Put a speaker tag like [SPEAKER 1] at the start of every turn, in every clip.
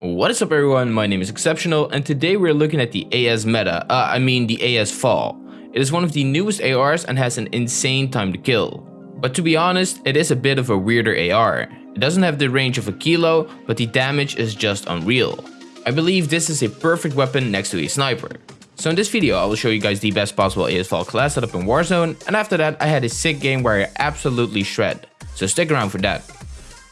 [SPEAKER 1] What is up everyone, my name is Exceptional and today we're looking at the AS meta, uh, I mean the AS VAL. It is one of the newest ARs and has an insane time to kill. But to be honest, it is a bit of a weirder AR. It doesn't have the range of a kilo, but the damage is just unreal. I believe this is a perfect weapon next to a sniper. So in this video I will show you guys the best possible AS VAL class setup in Warzone and after that I had a sick game where I absolutely shred. So stick around for that.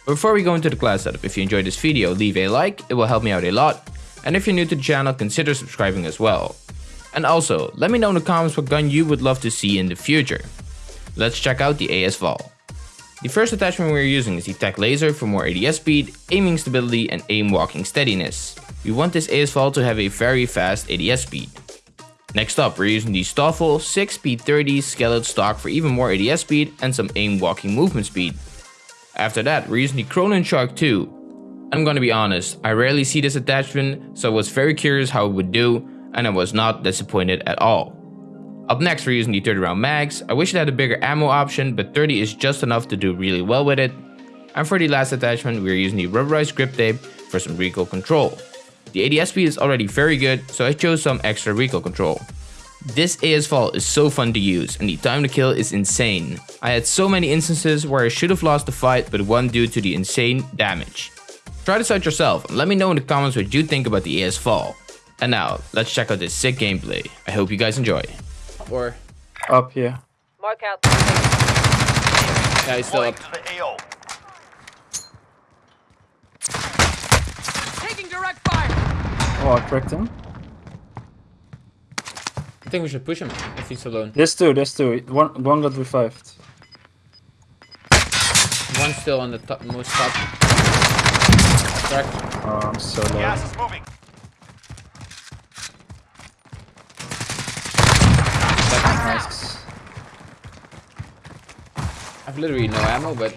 [SPEAKER 1] Before we go into the class setup, if you enjoyed this video, leave a like, it will help me out a lot. And if you're new to the channel, consider subscribing as well. And also, let me know in the comments what gun you would love to see in the future. Let's check out the AS VAL. The first attachment we're using is the Tac Laser for more ADS speed, aiming stability and aim walking steadiness. We want this AS VAL to have a very fast ADS speed. Next up, we're using the Stoffel 6 P30 Skeleton stock for even more ADS speed and some aim walking movement speed. After that, we're using the Cronen Shark 2. I'm gonna be honest, I rarely see this attachment, so I was very curious how it would do, and I was not disappointed at all. Up next, we're using the 30 round mags. I wish it had a bigger ammo option, but 30 is just enough to do really well with it. And for the last attachment, we're using the rubberized grip tape for some recoil control. The ADS speed is already very good, so I chose some extra recoil control. This AS VAL is so fun to use and the time to kill is insane. I had so many instances where I should have lost the fight but won due to the insane damage. Try this out yourself and let me know in the comments what you think about the AS VAL. And now, let's check out this sick gameplay. I hope you guys enjoy.
[SPEAKER 2] Or,
[SPEAKER 3] Up here.
[SPEAKER 4] Mark out.
[SPEAKER 2] yeah, he's still up.
[SPEAKER 5] to the AO.
[SPEAKER 4] Taking direct fire.
[SPEAKER 3] Oh, I cracked him.
[SPEAKER 2] I think we should push him if he's alone.
[SPEAKER 3] There's two, there's two. One, one got revived.
[SPEAKER 2] One still on the top, most top. Cracked.
[SPEAKER 3] Oh, I'm um, so low.
[SPEAKER 5] Gas is moving.
[SPEAKER 3] Nice.
[SPEAKER 2] I've literally no ammo, but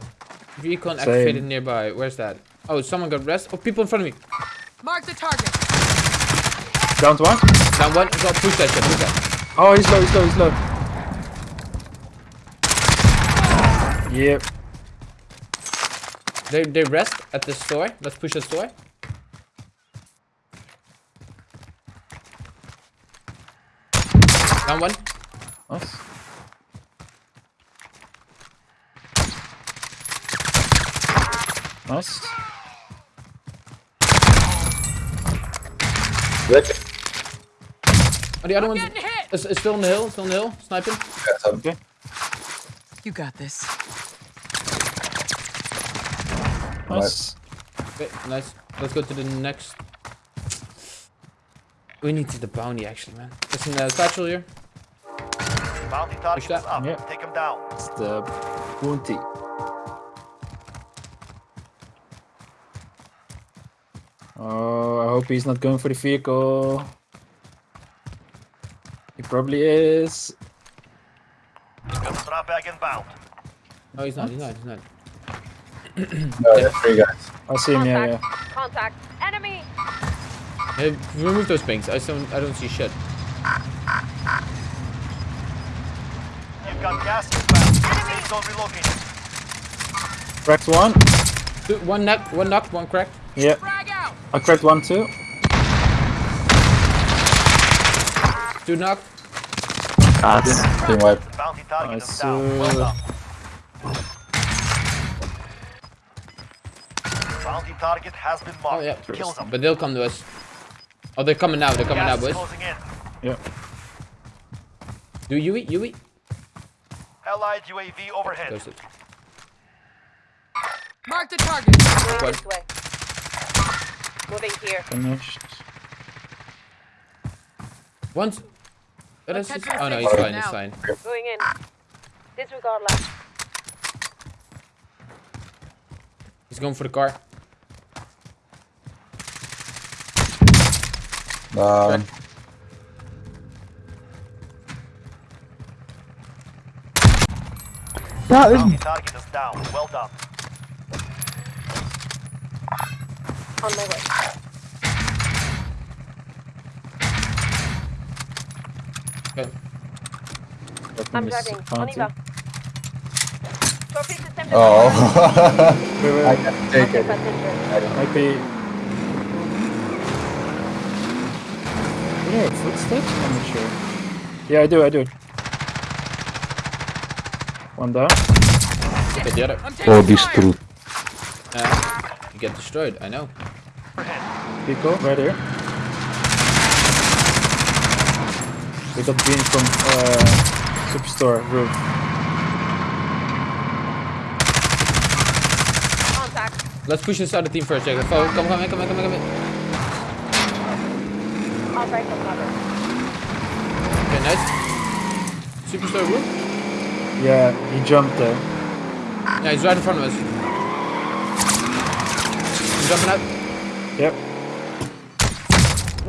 [SPEAKER 2] recon
[SPEAKER 3] Same.
[SPEAKER 2] activated nearby. Where's that? Oh, someone got rest. Oh, people in front of me.
[SPEAKER 4] Mark the target.
[SPEAKER 3] Down to one.
[SPEAKER 2] Down one. Go push that shit. Push that.
[SPEAKER 3] Oh, he's low, he's low, he's low. Yep.
[SPEAKER 2] They they rest at the store. Let's push the store. Down one.
[SPEAKER 3] Nice. Nice.
[SPEAKER 2] Oh, the other one's
[SPEAKER 4] Getting hit.
[SPEAKER 2] is, is still in the hill. Still in the hill. Sniping.
[SPEAKER 3] Okay.
[SPEAKER 4] You got this.
[SPEAKER 3] Nice.
[SPEAKER 2] Okay, nice. Let's go to the next. We need to the bounty actually, man. It's in the uh, satchel here.
[SPEAKER 5] Bounty target
[SPEAKER 2] that.
[SPEAKER 5] is up.
[SPEAKER 3] Yeah.
[SPEAKER 5] Take him down.
[SPEAKER 3] It's the bounty. Oh, I hope he's not going for the vehicle. He probably is.
[SPEAKER 5] Got the drop bag inbound.
[SPEAKER 2] No, he's not. He's not. He's not.
[SPEAKER 6] No, there's three guys.
[SPEAKER 3] I see him, yeah, yeah.
[SPEAKER 4] Contact. Enemy.
[SPEAKER 2] Hey, remove those pings. I don't. I don't see shit.
[SPEAKER 5] You've got gas inbound. Safe zone relocated.
[SPEAKER 3] Cracked one.
[SPEAKER 2] Two, one knock. One knocked. One cracked.
[SPEAKER 3] Yeah. I cracked one too.
[SPEAKER 2] Two knocked.
[SPEAKER 6] Team wipe.
[SPEAKER 3] Nice,
[SPEAKER 5] is down. Well done. Bounty target has been
[SPEAKER 2] Oh yeah.
[SPEAKER 5] Kill them.
[SPEAKER 2] But they'll come to us. Oh, they're coming now. They're coming now,
[SPEAKER 5] Gas is
[SPEAKER 2] boys.
[SPEAKER 3] Yeah.
[SPEAKER 2] Do you eat? You eat?
[SPEAKER 5] Allied UAV overhead.
[SPEAKER 2] Close it.
[SPEAKER 4] Mark the target.
[SPEAKER 2] What?
[SPEAKER 4] Moving this way. Moving here.
[SPEAKER 3] Finished.
[SPEAKER 2] Once. Oh, that's
[SPEAKER 4] Let's
[SPEAKER 2] just- oh no, he's fine. He's fine.
[SPEAKER 4] Going in. Disregard last.
[SPEAKER 2] He's going for the car.
[SPEAKER 6] Um,
[SPEAKER 5] Bounty target is down. Well done.
[SPEAKER 4] On my way.
[SPEAKER 2] Okay.
[SPEAKER 4] I'm driving. On
[SPEAKER 3] bounty.
[SPEAKER 4] y va. Trophy system
[SPEAKER 6] oh.
[SPEAKER 3] Wait, wait,
[SPEAKER 6] I
[SPEAKER 3] wait.
[SPEAKER 6] can take it.
[SPEAKER 4] passenger.
[SPEAKER 3] Might be. Do you footsteps? I'm not sure. Yeah, I do, I do. One down.
[SPEAKER 2] Okay, the other.
[SPEAKER 7] Oh, this truth.
[SPEAKER 2] Uh, you get destroyed, I know.
[SPEAKER 3] Pico, right here. They got beam from uh, Superstore roof.
[SPEAKER 4] Contact.
[SPEAKER 2] Let's push this other team first, Jacob. Oh, come, come, in, come, in, come, in, come. in.
[SPEAKER 4] I'll break the cover.
[SPEAKER 2] Okay, nice. Superstore roof?
[SPEAKER 3] Yeah, he jumped there.
[SPEAKER 2] Yeah, he's right in front of us. He's jumping out.
[SPEAKER 3] Yep.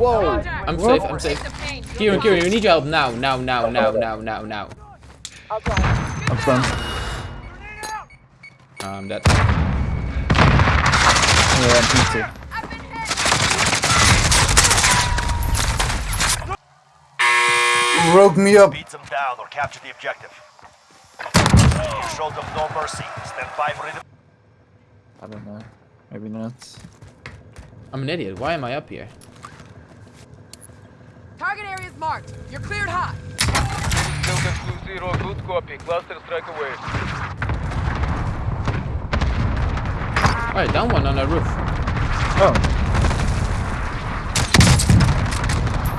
[SPEAKER 2] Whoa! I'm safe, I'm safe. Kieran, Kieran, we need your help now, now, now, now, now, now, now.
[SPEAKER 4] I'll drive.
[SPEAKER 3] I'm stunned.
[SPEAKER 2] Um, that.
[SPEAKER 3] Yeah, me too.
[SPEAKER 6] You broke me up.
[SPEAKER 5] Beat them down or capture the objective. You showed them no mercy. Stand by for it.
[SPEAKER 3] I don't know. Maybe not.
[SPEAKER 2] I'm an idiot. Why am I up here?
[SPEAKER 8] Target area is marked. You're cleared hot.
[SPEAKER 9] Delta 2-0, good copy. Cluster strike away.
[SPEAKER 2] Alright, down one on the roof.
[SPEAKER 3] Oh,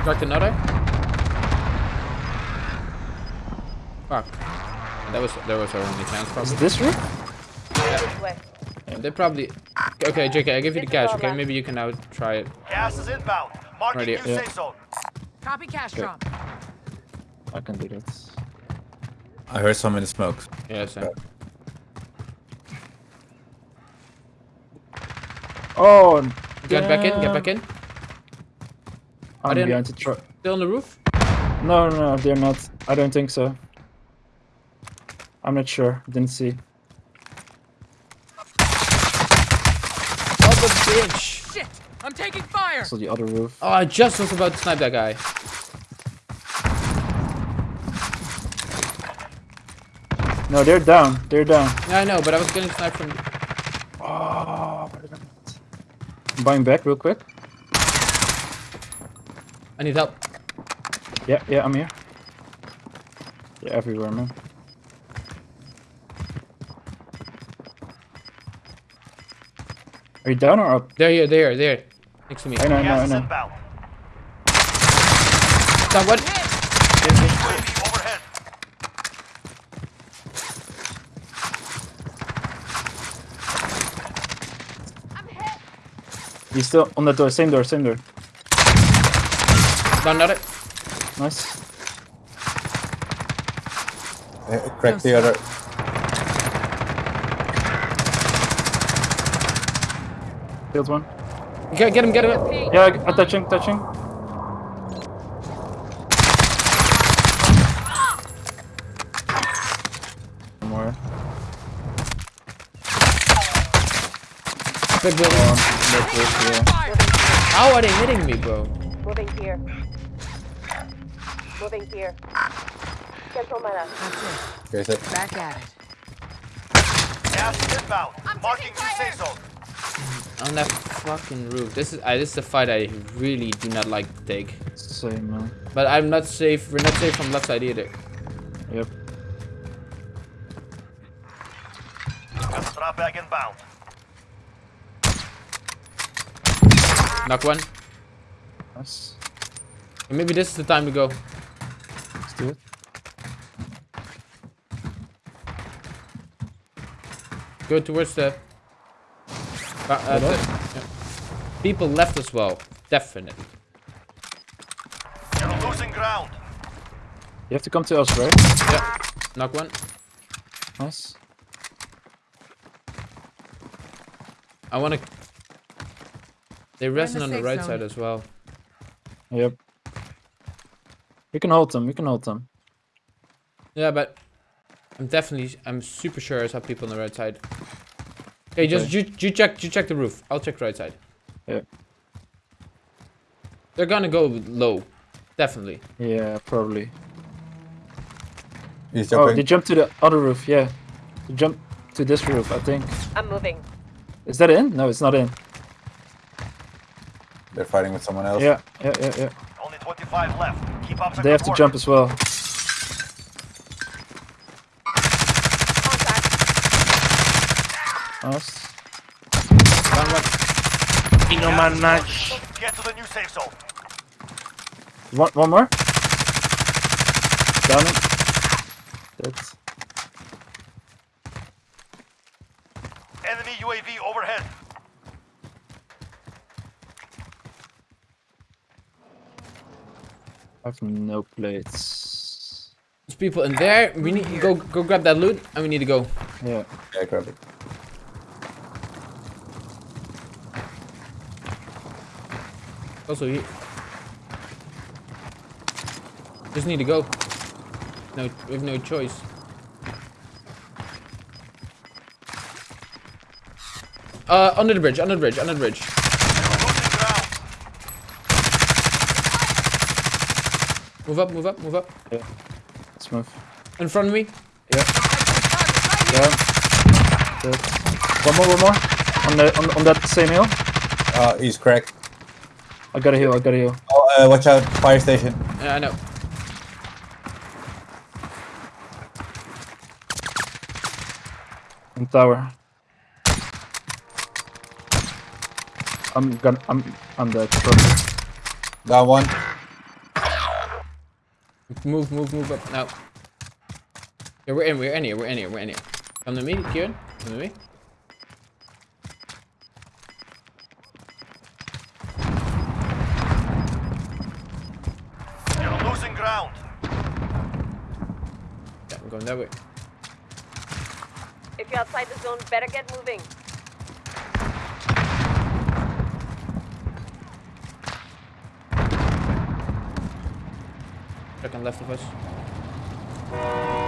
[SPEAKER 2] Cracked another. Fuck. That was that was our only chance
[SPEAKER 3] is
[SPEAKER 2] probably.
[SPEAKER 3] it this roof?
[SPEAKER 4] This way.
[SPEAKER 2] They probably Okay, JK, I give you the cash, okay? Maybe you can now try it.
[SPEAKER 5] Gas is inbound. Marking
[SPEAKER 2] Right
[SPEAKER 5] new
[SPEAKER 2] here.
[SPEAKER 3] Yeah.
[SPEAKER 5] Safe zone.
[SPEAKER 8] Copy cash drop.
[SPEAKER 3] I can do that.
[SPEAKER 6] I heard some in the smoke.
[SPEAKER 2] Yeah, same.
[SPEAKER 3] Oh,
[SPEAKER 2] Get back in, get back in.
[SPEAKER 3] I'm
[SPEAKER 2] didn't-
[SPEAKER 3] behind the truck.
[SPEAKER 2] Still on the roof?
[SPEAKER 3] No, no, no, they're not. I don't think so. I'm not sure. Didn't see.
[SPEAKER 2] Oh the bitch!
[SPEAKER 8] Shit! I'm taking fire.
[SPEAKER 3] So the other roof.
[SPEAKER 2] Oh I just was about to snipe that guy.
[SPEAKER 3] No, they're down. They're down.
[SPEAKER 2] Yeah, I know, but I was getting sniped from
[SPEAKER 3] Oh, I'm buying back real quick.
[SPEAKER 2] I need help.
[SPEAKER 3] Yeah, yeah, I'm here. Yeah, everywhere, man. Are you down or up?
[SPEAKER 2] There here, there, there. Next to me.
[SPEAKER 3] I know, I know, I
[SPEAKER 5] Gas
[SPEAKER 3] know.
[SPEAKER 5] inbound.
[SPEAKER 2] Down one.
[SPEAKER 5] UAV overhead.
[SPEAKER 3] He's still on the door. Same door, same door.
[SPEAKER 2] Down another.
[SPEAKER 3] Nice.
[SPEAKER 6] Uh, crack the other.
[SPEAKER 3] Killed one.
[SPEAKER 2] Get, get him, get him.
[SPEAKER 3] Yeah, I'm touching, touching. One more.
[SPEAKER 2] Big building.
[SPEAKER 3] That roof, yeah.
[SPEAKER 2] How are they hitting me, bro?
[SPEAKER 4] Moving here. Moving here. Central mana.
[SPEAKER 6] Here's it.
[SPEAKER 8] Back at it.
[SPEAKER 5] Gas inbound. Marking new safe zone.
[SPEAKER 2] On that fucking roof. This is uh, this is a fight I really do not like to take.
[SPEAKER 3] It's the same, man.
[SPEAKER 2] But I'm not safe. We're not safe from left side either.
[SPEAKER 3] Yep.
[SPEAKER 5] Gas drop bag inbound.
[SPEAKER 2] Knock one.
[SPEAKER 3] Nice.
[SPEAKER 2] Maybe this is the time to go.
[SPEAKER 3] Let's do it.
[SPEAKER 2] Go towards the. Uh, uh, yeah. People left as well. Definitely.
[SPEAKER 5] You're losing ground.
[SPEAKER 3] You have to come to us, right?
[SPEAKER 2] Yeah. Knock one.
[SPEAKER 3] Nice.
[SPEAKER 2] I wanna. They
[SPEAKER 8] in
[SPEAKER 2] resting
[SPEAKER 8] the
[SPEAKER 2] on the right
[SPEAKER 8] zone.
[SPEAKER 2] side as well.
[SPEAKER 3] Yep. We can hold them. We can hold them.
[SPEAKER 2] Yeah, but I'm definitely, I'm super sure I saw people on the right side. Okay, just you, you check, you check the roof. I'll check the right side.
[SPEAKER 3] Yeah.
[SPEAKER 2] They're gonna go low, definitely.
[SPEAKER 3] Yeah, probably.
[SPEAKER 6] He's
[SPEAKER 3] Oh, they jumped to the other roof. Yeah. They jumped to this roof, I think.
[SPEAKER 4] I'm moving.
[SPEAKER 3] Is that in? No, it's not in.
[SPEAKER 6] They're fighting with someone else.
[SPEAKER 3] Yeah, yeah, yeah, yeah.
[SPEAKER 5] Only 25 left. Keep up the
[SPEAKER 3] They have to
[SPEAKER 5] work.
[SPEAKER 3] jump as well.
[SPEAKER 4] Contact.
[SPEAKER 3] Nice.
[SPEAKER 2] Down one.
[SPEAKER 5] Get to the new safe zone.
[SPEAKER 3] One, one more. Down it. That's
[SPEAKER 5] Enemy UAV overhead.
[SPEAKER 3] I have no plates.
[SPEAKER 2] There's people in there. We need go go grab that loot, and we need to go.
[SPEAKER 3] Yeah.
[SPEAKER 6] Yeah, grab it.
[SPEAKER 2] Also here. Just need to go. No, we have no choice. Uh, under the bridge, under the bridge, under the bridge. Move up, move up, move up. Yeah.
[SPEAKER 3] Let's move.
[SPEAKER 2] In front of me.
[SPEAKER 3] Yeah. Good. One more, one more. On the on, on that same hill.
[SPEAKER 6] Uh, he's cracked.
[SPEAKER 3] I got a heal. I got a heal.
[SPEAKER 6] Oh, uh, watch out, fire station.
[SPEAKER 2] Yeah, I know.
[SPEAKER 3] In tower. I'm gonna. I'm. I'm dead. Probably.
[SPEAKER 6] Down one.
[SPEAKER 2] Move, move, move up now. Yeah, we're in, we're in here, we're in here, we're in here. Come to me, Kieran. Come to me.
[SPEAKER 5] You're losing ground.
[SPEAKER 2] Yeah, I'm going that way.
[SPEAKER 4] If you're outside the zone, better get moving.
[SPEAKER 2] Second left of us.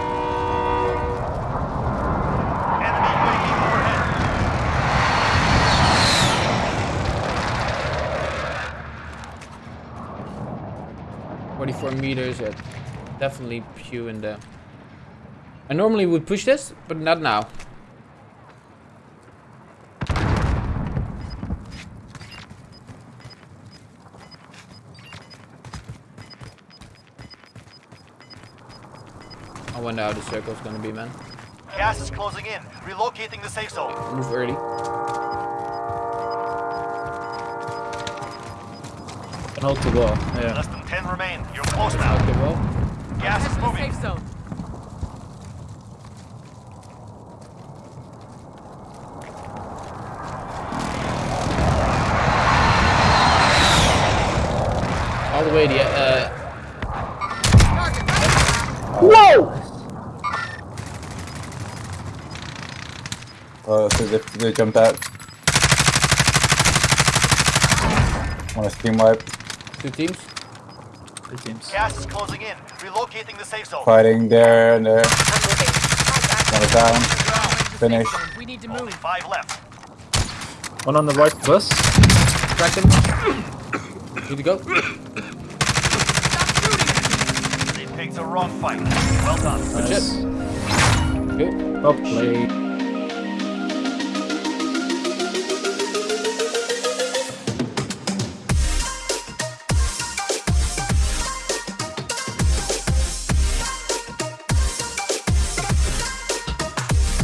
[SPEAKER 2] Forty-four meters. Yeah, definitely Pew in there. I normally would push this, but not now. I wonder how the circle's gonna be, man.
[SPEAKER 5] Gas is closing in. Relocating the safe zone.
[SPEAKER 2] Move early.
[SPEAKER 3] Can hold the wall. Yeah.
[SPEAKER 5] Less than 10 remain. You're close now.
[SPEAKER 2] the wall.
[SPEAKER 5] Gas is moving.
[SPEAKER 8] safe zone.
[SPEAKER 2] All the way to uh. Whoa!
[SPEAKER 6] Oh, so they, they jumped out. Want to team wipe?
[SPEAKER 2] Two teams.
[SPEAKER 3] Three teams.
[SPEAKER 5] Gas is closing in. Relocating the safe zone.
[SPEAKER 6] Fighting there and there.
[SPEAKER 4] I'm moving. Contact.
[SPEAKER 6] One down. Finish.
[SPEAKER 8] We need to
[SPEAKER 5] Only
[SPEAKER 8] move.
[SPEAKER 5] five left.
[SPEAKER 3] One on the right bus.
[SPEAKER 2] Crack them. Need to go.
[SPEAKER 5] They picked the wrong fight. Well done.
[SPEAKER 2] Good shit. Good.
[SPEAKER 3] Well played.